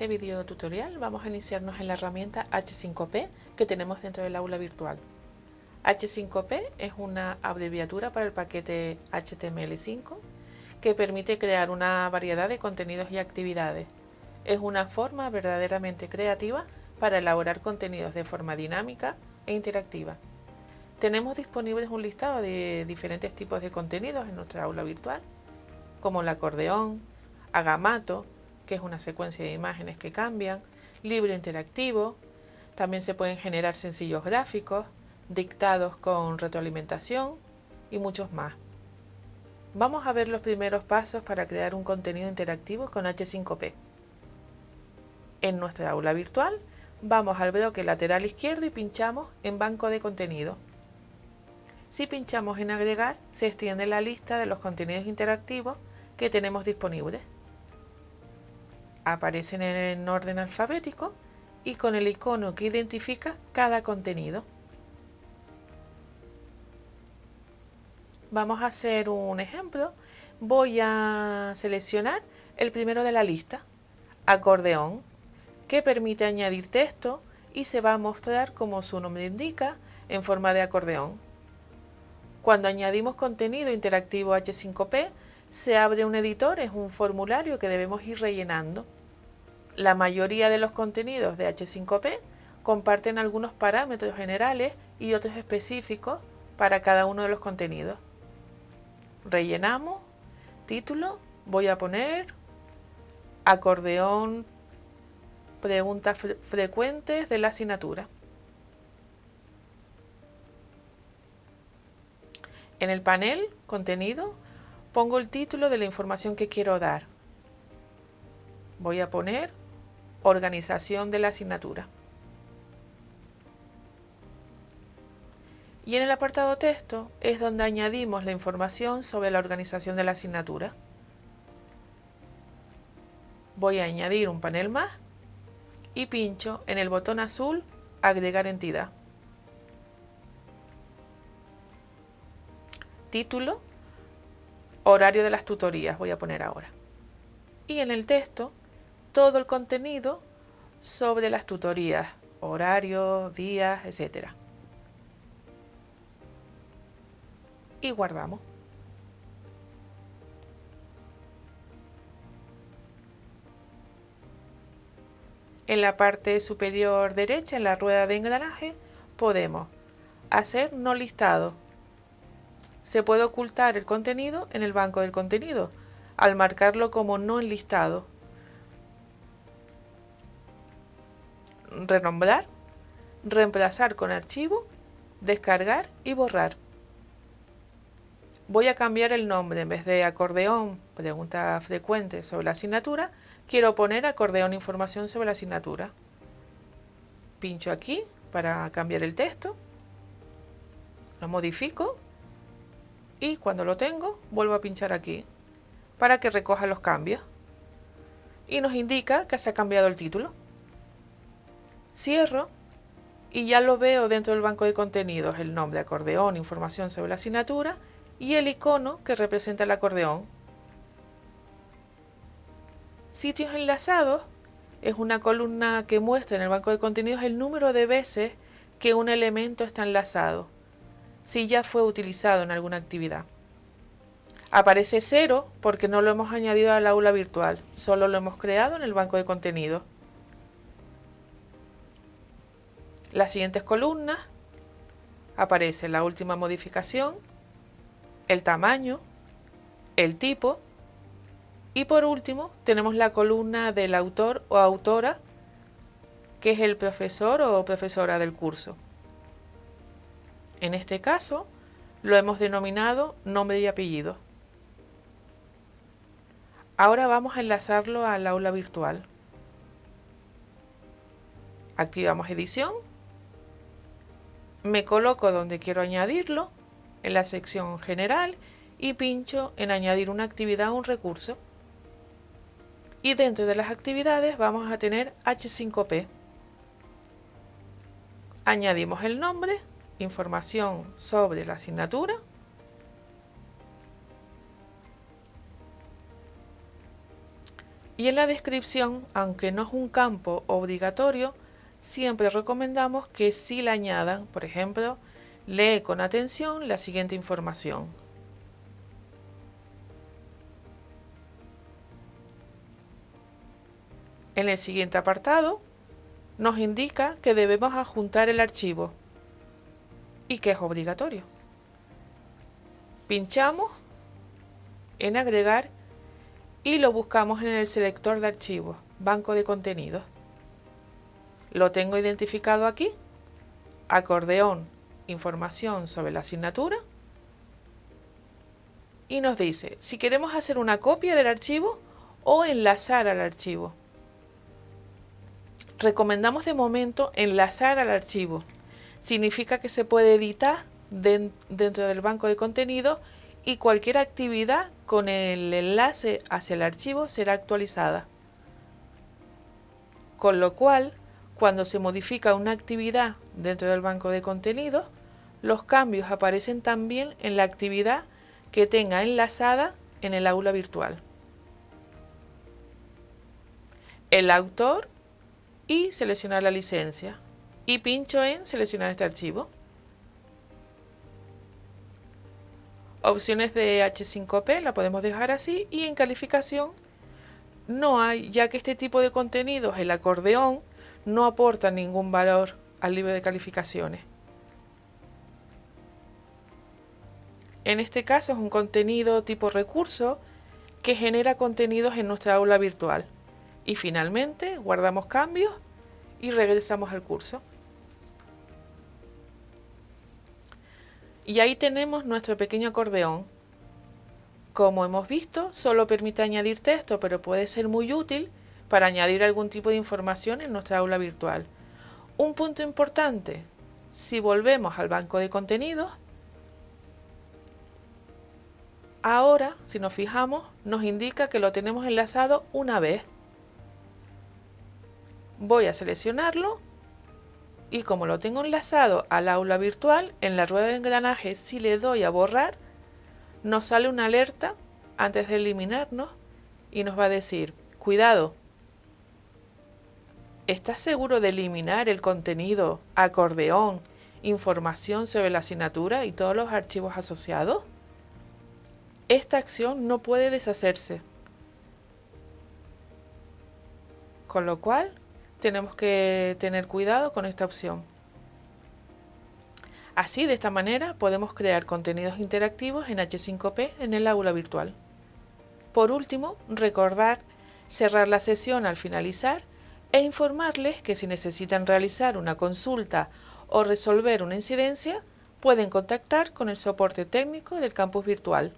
este video tutorial vamos a iniciarnos en la herramienta H5P que tenemos dentro del aula virtual. H5P es una abreviatura para el paquete HTML5 que permite crear una variedad de contenidos y actividades. Es una forma verdaderamente creativa para elaborar contenidos de forma dinámica e interactiva. Tenemos disponibles un listado de diferentes tipos de contenidos en nuestra aula virtual, como el acordeón, agamato, que es una secuencia de imágenes que cambian, libro interactivo, también se pueden generar sencillos gráficos, dictados con retroalimentación y muchos más. Vamos a ver los primeros pasos para crear un contenido interactivo con H5P. En nuestra aula virtual vamos al bloque lateral izquierdo y pinchamos en Banco de contenido. Si pinchamos en Agregar, se extiende la lista de los contenidos interactivos que tenemos disponibles aparecen en orden alfabético y con el icono que identifica cada contenido. Vamos a hacer un ejemplo. Voy a seleccionar el primero de la lista, acordeón, que permite añadir texto y se va a mostrar como su nombre indica en forma de acordeón. Cuando añadimos contenido interactivo H5P, se abre un editor, es un formulario que debemos ir rellenando. La mayoría de los contenidos de H5P comparten algunos parámetros generales y otros específicos para cada uno de los contenidos. Rellenamos, título, voy a poner acordeón, preguntas frecuentes de la asignatura. En el panel, contenido, pongo el título de la información que quiero dar. Voy a poner organización de la asignatura. Y en el apartado texto es donde añadimos la información sobre la organización de la asignatura. Voy a añadir un panel más y pincho en el botón azul Agregar entidad. Título horario de las tutorías voy a poner ahora. Y en el texto, todo el contenido sobre las tutorías, horarios, días, etc. Y guardamos. En la parte superior derecha, en la rueda de engranaje, podemos hacer no listado se puede ocultar el contenido en el banco del contenido al marcarlo como no enlistado. Renombrar, reemplazar con archivo, descargar y borrar. Voy a cambiar el nombre, en vez de acordeón, pregunta frecuente sobre la asignatura, quiero poner acordeón información sobre la asignatura. Pincho aquí para cambiar el texto, lo modifico y cuando lo tengo vuelvo a pinchar aquí para que recoja los cambios y nos indica que se ha cambiado el título. Cierro y ya lo veo dentro del banco de contenidos, el nombre acordeón, información sobre la asignatura y el icono que representa el acordeón. Sitios enlazados es una columna que muestra en el banco de contenidos el número de veces que un elemento está enlazado si ya fue utilizado en alguna actividad. Aparece cero porque no lo hemos añadido al aula virtual, solo lo hemos creado en el banco de contenidos. Las siguientes columnas aparece la última modificación, el tamaño, el tipo y por último tenemos la columna del autor o autora que es el profesor o profesora del curso. En este caso, lo hemos denominado nombre y apellido. Ahora vamos a enlazarlo al aula virtual. Activamos edición. Me coloco donde quiero añadirlo, en la sección general, y pincho en añadir una actividad o un recurso. Y dentro de las actividades vamos a tener H5P. Añadimos el nombre información sobre la asignatura Y en la descripción, aunque no es un campo obligatorio, siempre recomendamos que sí la añadan, por ejemplo, lee con atención la siguiente información. En el siguiente apartado nos indica que debemos adjuntar el archivo y que es obligatorio. Pinchamos en agregar y lo buscamos en el selector de archivos, banco de contenidos. Lo tengo identificado aquí, acordeón, información sobre la asignatura y nos dice si queremos hacer una copia del archivo o enlazar al archivo recomendamos de momento enlazar al archivo. Significa que se puede editar dentro del banco de contenido y cualquier actividad con el enlace hacia el archivo será actualizada. Con lo cual, cuando se modifica una actividad dentro del banco de contenidos, los cambios aparecen también en la actividad que tenga enlazada en el aula virtual. El autor y seleccionar la licencia y pincho en seleccionar este archivo. Opciones de H5P la podemos dejar así y en calificación no hay, ya que este tipo de contenidos, el acordeón, no aporta ningún valor al libro de calificaciones. En este caso es un contenido tipo recurso que genera contenidos en nuestra aula virtual. Y finalmente guardamos cambios y regresamos al curso. Y ahí tenemos nuestro pequeño acordeón. Como hemos visto, solo permite añadir texto, pero puede ser muy útil para añadir algún tipo de información en nuestra aula virtual. Un punto importante, si volvemos al banco de contenidos, ahora, si nos fijamos, nos indica que lo tenemos enlazado una vez voy a seleccionarlo y como lo tengo enlazado al aula virtual, en la rueda de engranaje si le doy a borrar, nos sale una alerta antes de eliminarnos y nos va a decir, cuidado, ¿estás seguro de eliminar el contenido, acordeón, información sobre la asignatura y todos los archivos asociados? Esta acción no puede deshacerse. Con lo cual, tenemos que tener cuidado con esta opción. Así, de esta manera, podemos crear contenidos interactivos en H5P en el aula virtual. Por último, recordar cerrar la sesión al finalizar e informarles que si necesitan realizar una consulta o resolver una incidencia, pueden contactar con el soporte técnico del campus virtual